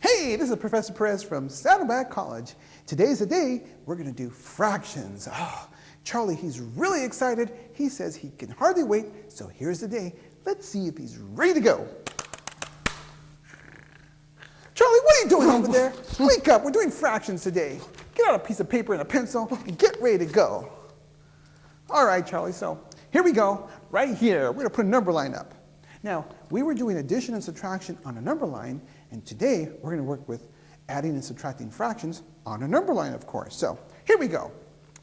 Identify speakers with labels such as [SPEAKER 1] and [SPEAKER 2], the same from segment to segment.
[SPEAKER 1] Hey, this is Professor Perez from Saddleback College. Today's the day we're going to do fractions. Oh, Charlie, he's really excited. He says he can hardly wait, so here's the day. Let's see if he's ready to go. Charlie, what are you doing over there? Wake up, we're doing fractions today. Get out a piece of paper and a pencil and get ready to go. All right, Charlie, so here we go. Right here, we're going to put a number line up. Now, we were doing addition and subtraction on a number line, and today we're going to work with adding and subtracting fractions on a number line, of course. So here we go.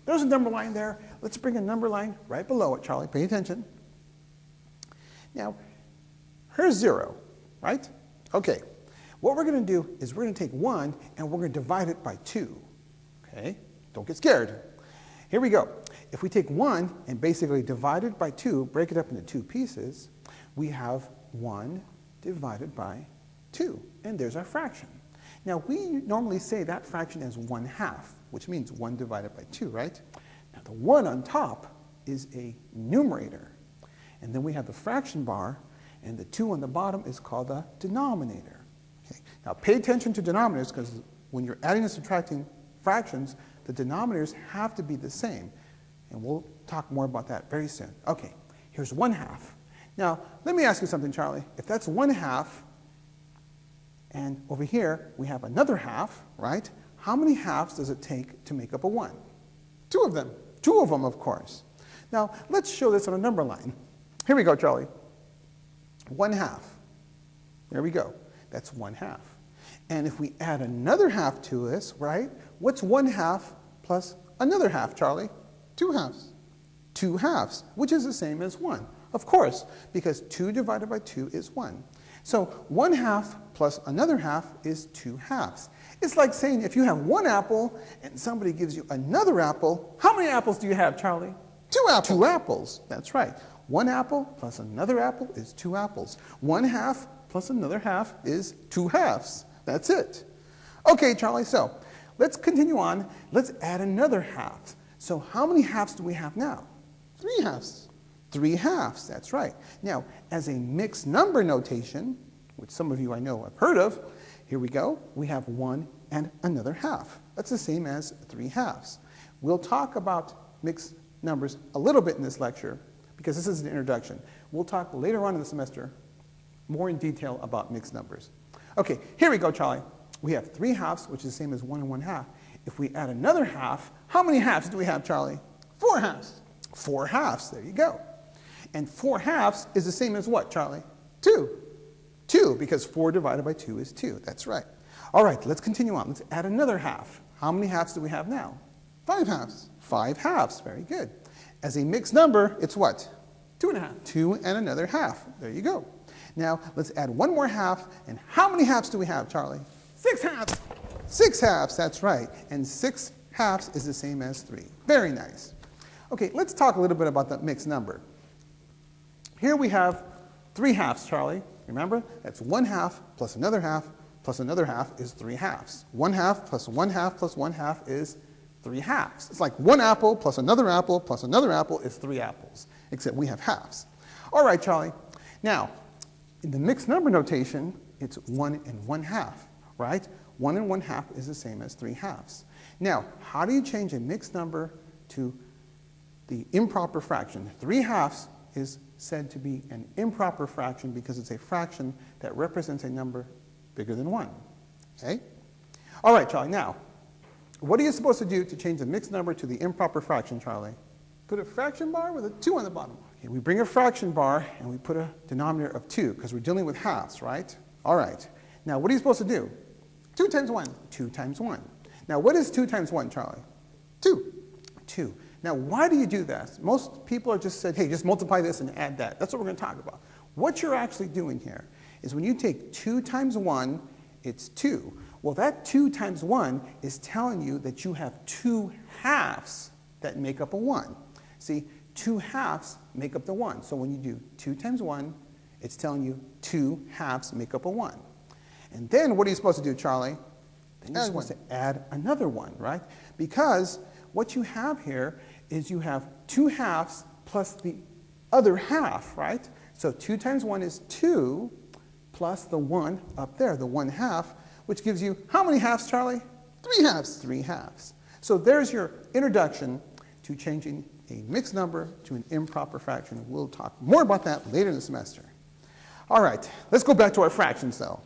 [SPEAKER 1] There's a number line there. Let's bring a number line right below it, Charlie. Pay attention. Now, here's 0, right? Okay. What we're going to do is we're going to take 1 and we're going to divide it by 2. Okay? Don't get scared. Here we go. If we take 1 and basically divide it by 2, break it up into two pieces, we have 1 divided by 2. And there's our fraction. Now, we normally say that fraction as 1 half, which means 1 divided by 2, right? Now, the 1 on top is a numerator. And then we have the fraction bar, and the 2 on the bottom is called the denominator. Okay? Now, pay attention to denominators, because when you're adding and subtracting fractions, the denominators have to be the same. And we'll talk more about that very soon. Okay, here's 1 half. Now, let me ask you something, Charlie. If that's 1 half, and over here we have another half, right? How many halves does it take to make up a 1? Two of them. Two of them, of course. Now, let's show this on a number line. Here we go, Charlie. 1 half. There we go. That's 1 half. And if we add another half to this, right? What's 1 half plus another half, Charlie? 2 halves. 2 halves, which is the same as 1. Of course, because 2 divided by 2 is 1. So 1 half plus another half is 2 halves. It's like saying if you have one apple and somebody gives you another apple, how many apples do you have, Charlie? Two apples. Two apples, that's right. One apple plus another apple is two apples. One half plus another half is two halves. That's it. Okay, Charlie, so let's continue on. Let's add another half. So how many halves do we have now? Three halves. Three halves, that's right. Now, as a mixed number notation, which some of you I know have heard of, here we go. We have one and another half. That's the same as three halves. We'll talk about mixed numbers a little bit in this lecture because this is an introduction. We'll talk later on in the semester more in detail about mixed numbers. Okay, here we go, Charlie. We have three halves, which is the same as one and one half. If we add another half, how many halves do we have, Charlie? Four halves. Four halves, there you go. And four halves is the same as what, Charlie? Two. Two, because four divided by two is two. That's right. All right, let's continue on. Let's add another half. How many halves do we have now? Five halves. Five halves, very good. As a mixed number, it's what? Two and a half. Two and another half. There you go. Now, let's add one more half. And how many halves do we have, Charlie? Six halves. Six halves, that's right. And six halves is the same as three. Very nice. Okay, let's talk a little bit about that mixed number. Here we have three halves, Charlie. Remember? That's one half plus another half plus another half is three halves. One half plus one half plus one half is three halves. It's like one apple plus another apple plus another apple is three apples, except we have halves. All right, Charlie. Now, in the mixed number notation, it's one and one half, right? One and one half is the same as three halves. Now, how do you change a mixed number to the improper fraction? Three halves is said to be an improper fraction because it's a fraction that represents a number bigger than 1. Okay? All right, Charlie, now, what are you supposed to do to change the mixed number to the improper fraction, Charlie? Put a fraction bar with a 2 on the bottom. Okay, we bring a fraction bar and we put a denominator of 2 because we're dealing with halves, right? All right. Now, what are you supposed to do? 2 times 1. 2 times 1. Now, what is 2 times 1, Charlie? 2. 2. Now, why do you do that? Most people are just said, hey, just multiply this and add that. That's what we're going to talk about. What you're actually doing here is when you take 2 times 1, it's 2. Well, that 2 times 1 is telling you that you have two halves that make up a 1. See, two halves make up the 1. So when you do 2 times 1, it's telling you two halves make up a 1. And then what are you supposed to do, Charlie? Then you're supposed one. to add another one, right? Because what you have here is you have two halves plus the other half, right? So 2 times 1 is 2 plus the 1 up there, the 1 half, which gives you how many halves, Charlie?
[SPEAKER 2] Three halves.
[SPEAKER 1] Three halves. So there's your introduction to changing a mixed number to an improper fraction. We'll talk more about that later in the semester. All right, let's go back to our fractions though.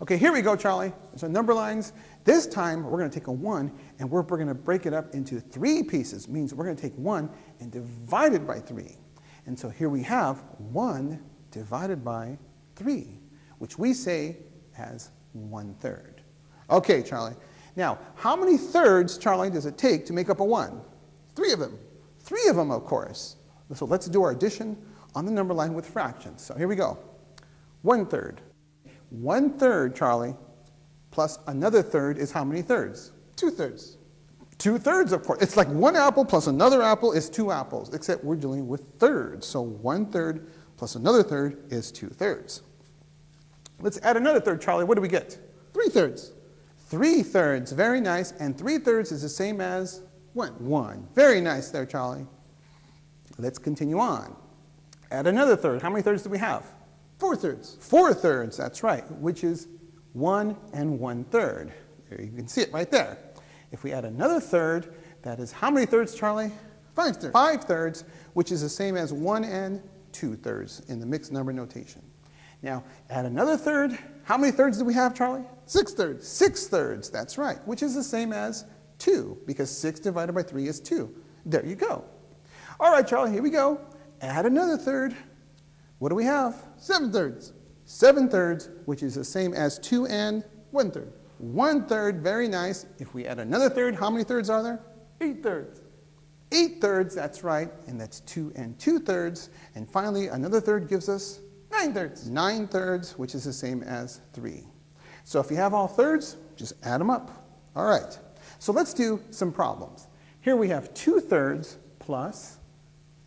[SPEAKER 1] Okay, here we go, Charlie. Our number lines. This time, we're going to take a 1, and we're, we're going to break it up into three pieces. means we're going to take 1 and divide it by 3. And so here we have 1 divided by 3, which we say has 1 third. Okay, Charlie. Now, how many thirds, Charlie, does it take to make up a 1?
[SPEAKER 2] Three of them.
[SPEAKER 1] Three of them, of course. So let's do our addition on the number line with fractions. So here we go. 1 third one third, Charlie, plus another third is how many thirds?
[SPEAKER 2] Two thirds.
[SPEAKER 1] Two thirds, of course. It's like one apple plus another apple is two apples, except we're dealing with thirds. So one third plus another third is two thirds. Let's add another third, Charlie. What do we get?
[SPEAKER 2] Three thirds.
[SPEAKER 1] Three thirds, very nice. And three thirds is the same as?
[SPEAKER 2] One.
[SPEAKER 1] One. Very nice there, Charlie. Let's continue on. Add another third. How many thirds do we have?
[SPEAKER 2] Four thirds.
[SPEAKER 1] Four thirds, that's right, which is one and one third. There, you can see it right there. If we add another third, that is how many thirds, Charlie?
[SPEAKER 2] Five thirds.
[SPEAKER 1] Five thirds, which is the same as one and two thirds in the mixed number notation. Now, add another third. How many thirds do we have, Charlie?
[SPEAKER 2] Six thirds.
[SPEAKER 1] Six thirds, that's right, which is the same as two, because six divided by three is two. There you go. All right, Charlie, here we go. Add another third. What do we have?
[SPEAKER 2] Seven thirds.
[SPEAKER 1] Seven thirds, which is the same as two and
[SPEAKER 2] one third.
[SPEAKER 1] One third, very nice. If we add another third, how many thirds are there?
[SPEAKER 2] Eight thirds.
[SPEAKER 1] Eight thirds, that's right, and that's two and two thirds. And finally, another third gives us
[SPEAKER 2] nine thirds.
[SPEAKER 1] Nine thirds, which is the same as three. So if you have all thirds, just add them up. All right, so let's do some problems. Here we have two thirds plus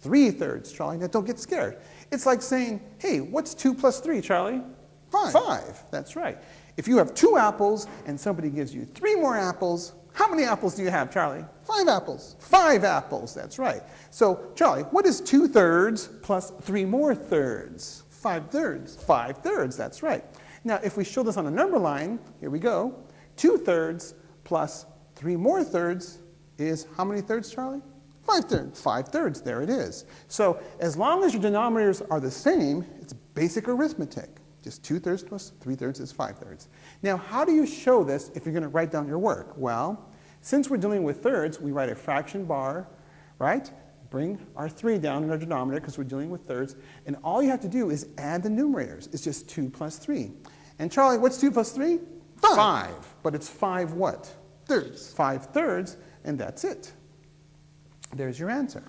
[SPEAKER 1] three thirds, Charlie. Now don't get scared. It's like saying, hey, what's 2 plus 3, Charlie?
[SPEAKER 2] Five.
[SPEAKER 1] Five, that's right. If you have two apples and somebody gives you three more apples, how many apples do you have, Charlie?
[SPEAKER 2] Five apples.
[SPEAKER 1] Five apples, that's right. So, Charlie, what is 2 thirds plus 3 more thirds?
[SPEAKER 2] Five thirds.
[SPEAKER 1] Five thirds, that's right. Now, if we show this on a number line, here we go. 2 thirds plus 3 more thirds is how many thirds, Charlie?
[SPEAKER 2] Five thirds.
[SPEAKER 1] Five thirds, there it is. So as long as your denominators are the same, it's basic arithmetic. Just two thirds plus three thirds is five thirds. Now, how do you show this if you're going to write down your work? Well, since we're dealing with thirds, we write a fraction bar, right? Bring our three down in our denominator because we're dealing with thirds. And all you have to do is add the numerators. It's just two plus three. And Charlie, what's two plus three?
[SPEAKER 2] Five.
[SPEAKER 1] Five. But it's five what?
[SPEAKER 2] Thirds.
[SPEAKER 1] Five thirds, and that's it. There's your answer.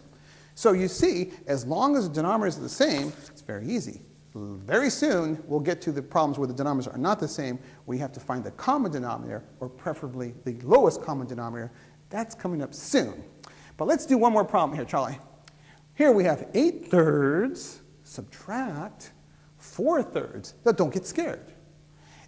[SPEAKER 1] So you see, as long as the denominators are the same, it's very easy. Very soon, we'll get to the problems where the denominators are not the same, We have to find the common denominator, or preferably the lowest common denominator. That's coming up soon. But let's do one more problem here, Charlie. Here we have 8 thirds subtract 4 thirds. Now don't get scared.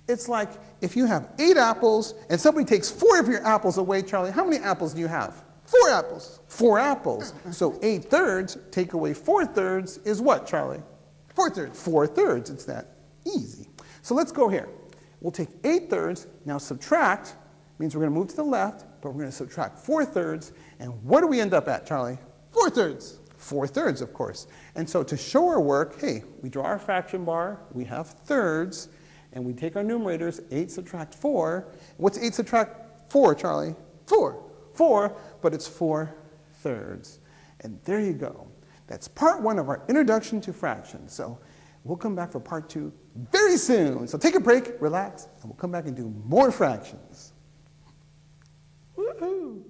[SPEAKER 1] It's like if you have 8 apples and somebody takes 4 of your apples away, Charlie, how many apples do you have?
[SPEAKER 2] Four apples.
[SPEAKER 1] Four apples. So eight thirds, take away four thirds is what, Charlie?
[SPEAKER 2] Four thirds.
[SPEAKER 1] Four thirds. It's that easy. So let's go here. We'll take eight thirds, now subtract, means we're going to move to the left, but we're going to subtract four thirds. And what do we end up at, Charlie?
[SPEAKER 2] Four thirds.
[SPEAKER 1] Four thirds, of course. And so to show our work, hey, we draw our fraction bar, we have thirds, and we take our numerators, 8 subtract 4. What's 8 subtract 4, Charlie?
[SPEAKER 2] 4.
[SPEAKER 1] 4, but it's 4 thirds. And there you go. That's part one of our introduction to fractions. So we'll come back for part two very soon. So take a break, relax, and we'll come back and do more fractions. Woohoo!